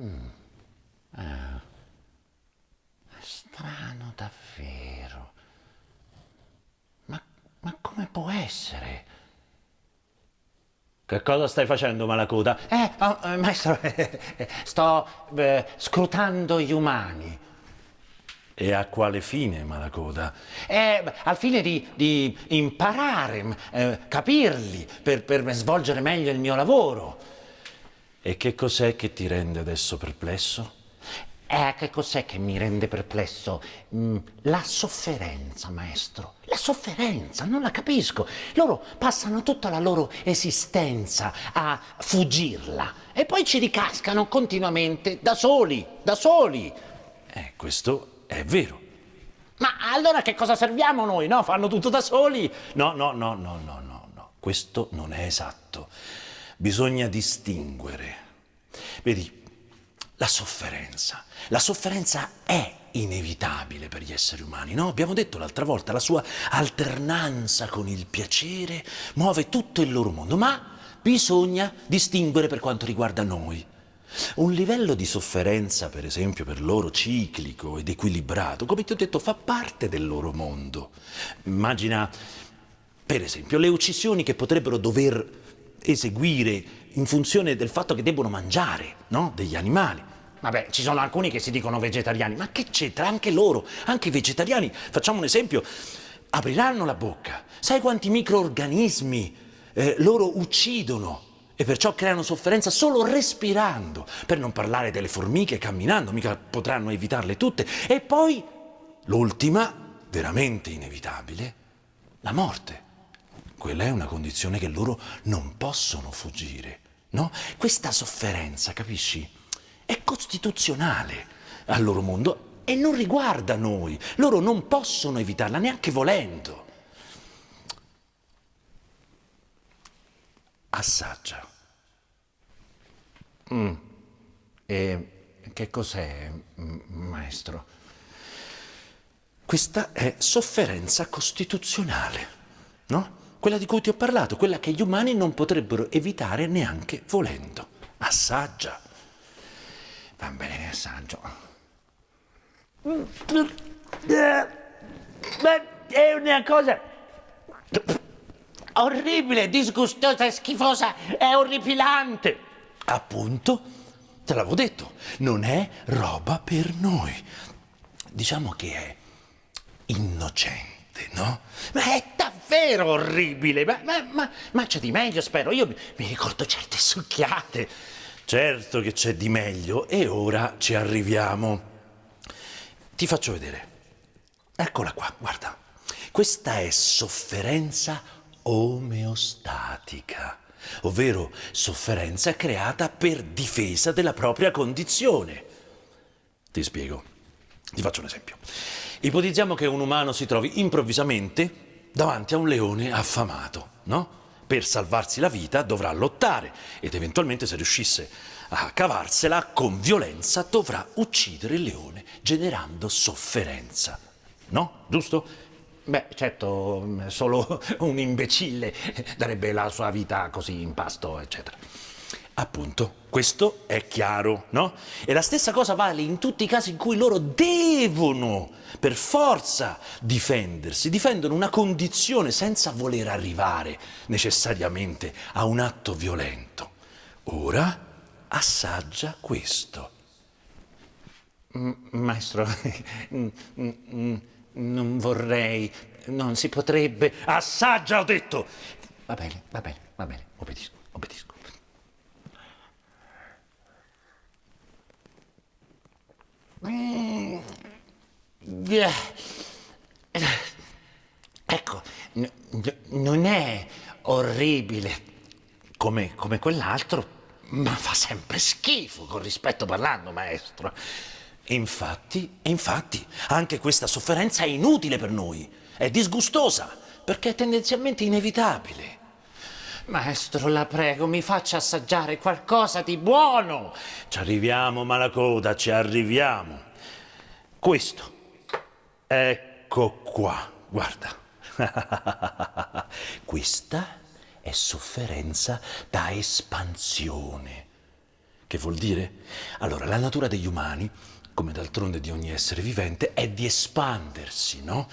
Mm. Ah. Strano davvero. Ma, ma come può essere? Che cosa stai facendo, Malacoda? Eh, oh, eh, maestro, sto eh, scrutando gli umani. E a quale fine, Malacoda? Eh, al fine di, di imparare, eh, capirli, per, per svolgere meglio il mio lavoro. E che cos'è che ti rende adesso perplesso? Eh, che cos'è che mi rende perplesso? Mm, la sofferenza, maestro. La sofferenza, non la capisco. Loro passano tutta la loro esistenza a fuggirla e poi ci ricascano continuamente da soli, da soli. Eh, questo è vero. Ma allora che cosa serviamo noi, no? Fanno tutto da soli? No, no, no, no, no, no, no. Questo non è esatto. Bisogna distinguere. Vedi, la sofferenza. La sofferenza è inevitabile per gli esseri umani, no? Abbiamo detto l'altra volta, la sua alternanza con il piacere muove tutto il loro mondo, ma bisogna distinguere per quanto riguarda noi. Un livello di sofferenza, per esempio, per loro ciclico ed equilibrato, come ti ho detto, fa parte del loro mondo. Immagina, per esempio, le uccisioni che potrebbero dover eseguire in funzione del fatto che debbono mangiare, no? Degli animali. Vabbè, ci sono alcuni che si dicono vegetariani, ma che c'entra? Anche loro, anche i vegetariani, facciamo un esempio, apriranno la bocca. Sai quanti microorganismi eh, loro uccidono? e perciò creano sofferenza solo respirando, per non parlare delle formiche camminando, mica potranno evitarle tutte. E poi l'ultima, veramente inevitabile, la morte. Quella è una condizione che loro non possono fuggire, no? Questa sofferenza, capisci, è costituzionale al loro mondo e non riguarda noi. Loro non possono evitarla neanche volendo. assaggia. Mm. E che cos'è, maestro? Questa è sofferenza costituzionale, no? Quella di cui ti ho parlato, quella che gli umani non potrebbero evitare neanche volendo. Assaggia. Va bene, assaggio. Ma è una cosa orribile, disgustosa, schifosa, è orripilante. Appunto, te l'avevo detto, non è roba per noi. Diciamo che è innocente, no? Ma è davvero orribile, ma, ma, ma, ma c'è di meglio, spero. Io mi, ricordo certe succhiate. Certo che c'è di meglio e ora ci arriviamo. Ti faccio vedere. Eccola qua, guarda. Questa è sofferenza omeostatica, ovvero sofferenza creata per difesa della propria condizione. Ti spiego, ti faccio un esempio. Ipotizziamo che un umano si trovi improvvisamente davanti a un leone affamato, no? Per salvarsi la vita dovrà lottare ed eventualmente se riuscisse a cavarsela con violenza dovrà uccidere il leone generando sofferenza. No? Giusto? Beh, certo, solo un imbecille darebbe la sua vita così in pasto, eccetera. Appunto, questo è chiaro, no? E la stessa cosa vale in tutti i casi in cui loro devono, per forza, difendersi, difendono una condizione senza voler arrivare necessariamente a un atto violento. Ora assaggia questo. Maestro, non vorrei, non si potrebbe. Assaggia, ho detto! Va bene, va bene, va bene, obbedisco, obbedisco. Mm. Ecco, non è orribile come, come quell'altro, ma fa sempre schifo, con rispetto parlando, maestro. Infatti, infatti, anche questa sofferenza è inutile per noi, è disgustosa, perché è tendenzialmente inevitabile. Maestro, la prego, mi faccia assaggiare qualcosa di buono. Ci arriviamo, Malacoda, ci arriviamo. Questo, ecco qua, guarda. Questa è sofferenza da espansione. Che vuol dire? Allora, la natura degli umani, come d'altronde di ogni essere vivente, è di espandersi, no?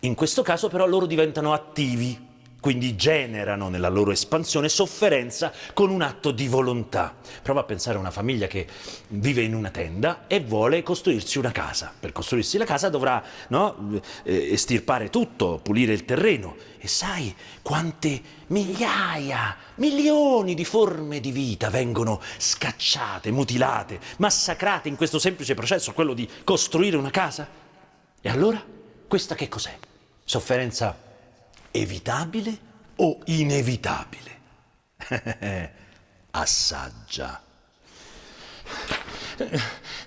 In questo caso però loro diventano attivi, quindi generano nella loro espansione sofferenza con un atto di volontà. Prova a pensare a una famiglia che vive in una tenda e vuole costruirsi una casa. Per costruirsi la casa dovrà no, eh, estirpare tutto, pulire il terreno. E sai quante migliaia, milioni di forme di vita vengono scacciate, mutilate, massacrate in questo semplice processo, quello di costruire una casa? E allora, questa che cos'è? Sofferenza evitabile o inevitabile? Assaggia.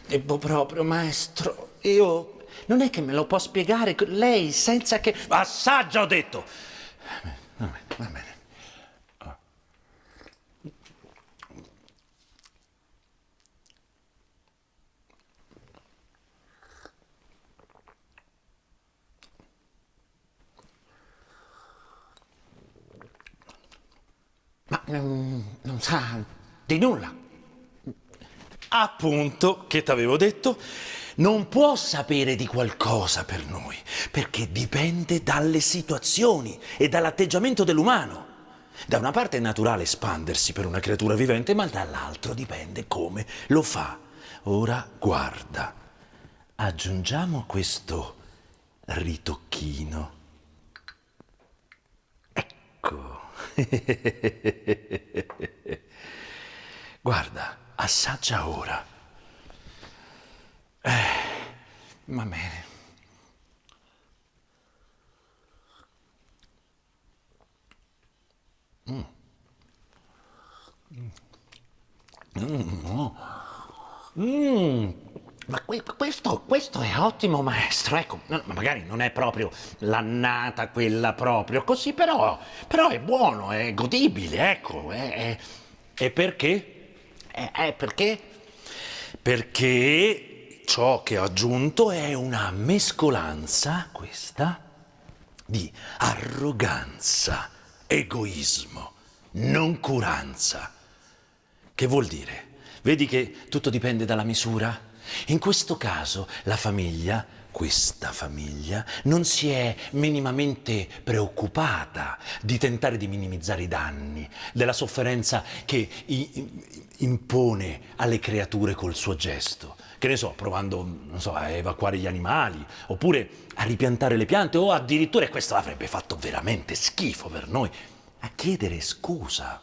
Devo proprio, maestro. Io non è che me lo può spiegare lei senza che... Assaggia, ho detto! Va bene, va bene. Non, non sa di nulla. Appunto, che t'avevo detto, non può sapere di qualcosa per noi, perché dipende dalle situazioni e dall'atteggiamento dell'umano. Da una parte è naturale espandersi per una creatura vivente, ma dall'altro dipende come lo fa. Ora guarda, aggiungiamo questo ritocchino. Ecco. Guarda, assaggia ora. Eh, va bene. Mm. Mm. Mm. Ma questo, questo, è ottimo, maestro. Ecco, magari non è proprio l'annata quella proprio così, però, però è buono, è godibile, ecco. È, è... E perché? È, è perché? Perché ciò che ho aggiunto è una mescolanza, questa, di arroganza, egoismo, noncuranza. Che vuol dire? Vedi che tutto dipende dalla misura? In questo caso la famiglia, questa famiglia, non si è minimamente preoccupata di tentare di minimizzare i danni, della sofferenza che impone alle creature col suo gesto. Che ne so, provando so, a evacuare gli animali, oppure a ripiantare le piante, o addirittura, e questo avrebbe fatto veramente schifo per noi, a chiedere scusa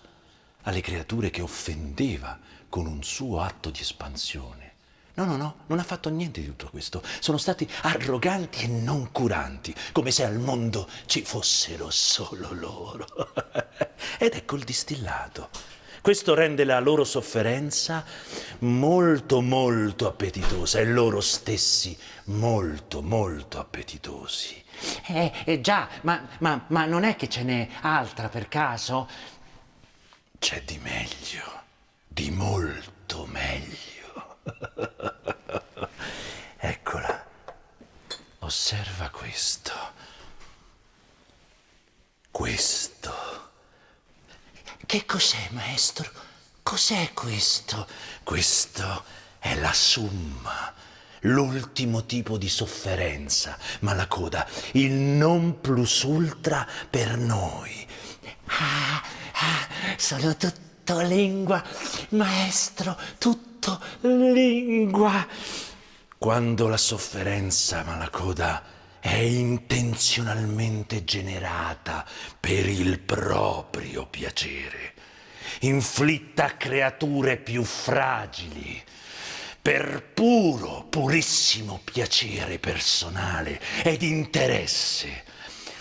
alle creature che offendeva con un suo atto di espansione. No, no, no, non ha fatto niente di tutto questo. Sono stati arroganti e non curanti, come se al mondo ci fossero solo loro. Ed ecco il distillato. Questo rende la loro sofferenza molto, molto appetitosa e loro stessi molto, molto appetitosi. Eh, eh già, ma, ma, ma non è che ce n'è altra per caso? C'è di meglio, di molto meglio. Eccola. Osserva questo. Questo. Che cos'è, maestro? Cos'è questo? Questo è la summa, l'ultimo tipo di sofferenza, ma la coda, il non plus ultra per noi. Ah, ah, sono tutto lingua, maestro, tutto tutto lingua. Quando la sofferenza malacoda è intenzionalmente generata per il proprio piacere, inflitta a creature più fragili, per puro, purissimo piacere personale ed interesse,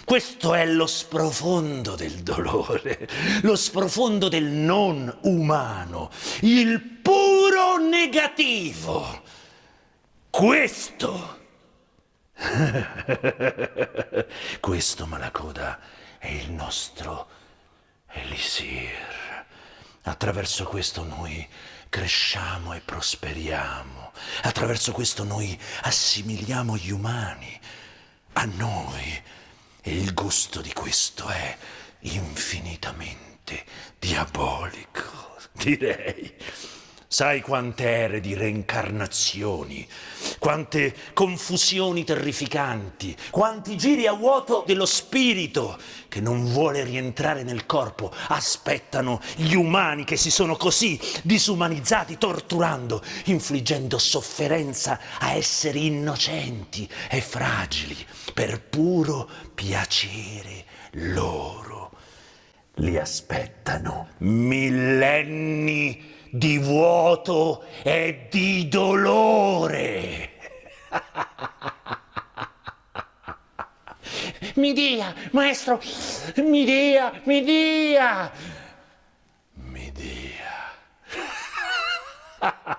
questo è lo sprofondo del dolore, lo sprofondo del non umano, il puro negativo. Questo, questo Malacoda è il nostro elisir. Attraverso questo noi cresciamo e prosperiamo. Attraverso questo noi assimiliamo gli umani a noi e il gusto di questo è infinitamente diabolico, direi. Sai quante ere di reincarnazioni, quante confusioni terrificanti, quanti giri a vuoto dello spirito che non vuole rientrare nel corpo, aspettano gli umani che si sono così disumanizzati, torturando, infliggendo sofferenza a esseri innocenti e fragili per puro piacere loro. Li aspettano millenni di vuoto e di dolore. Mi dia, maestro, mi dia, mi dia. Mi dia.